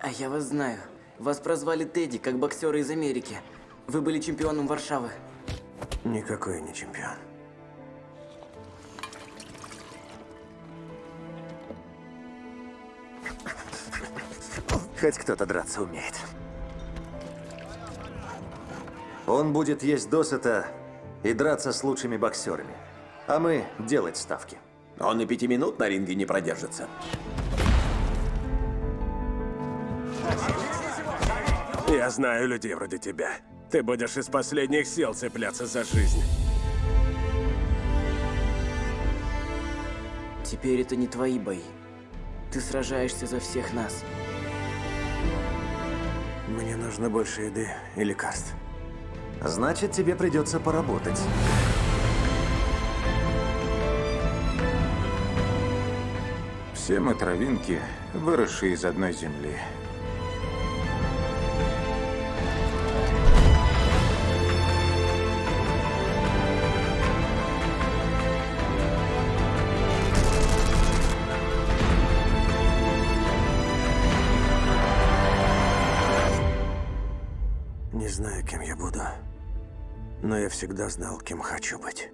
А я вас знаю. Вас прозвали Тедди, как боксера из Америки. Вы были чемпионом Варшавы. Никакой не чемпион. Хоть кто-то драться умеет. Он будет есть досыта и драться с лучшими боксерами. А мы делать ставки. Он и пяти минут на ринге не продержится. Я знаю людей вроде тебя. Ты будешь из последних сил цепляться за жизнь. Теперь это не твои бои. Ты сражаешься за всех нас. Мне нужно больше еды и лекарств. Значит, тебе придется поработать. Все мы травинки, выросшие из одной земли. Не знаю, кем я буду, но я всегда знал, кем хочу быть.